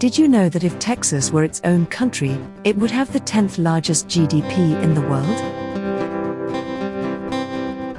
Did you know that if Texas were its own country, it would have the 10th largest GDP in the world?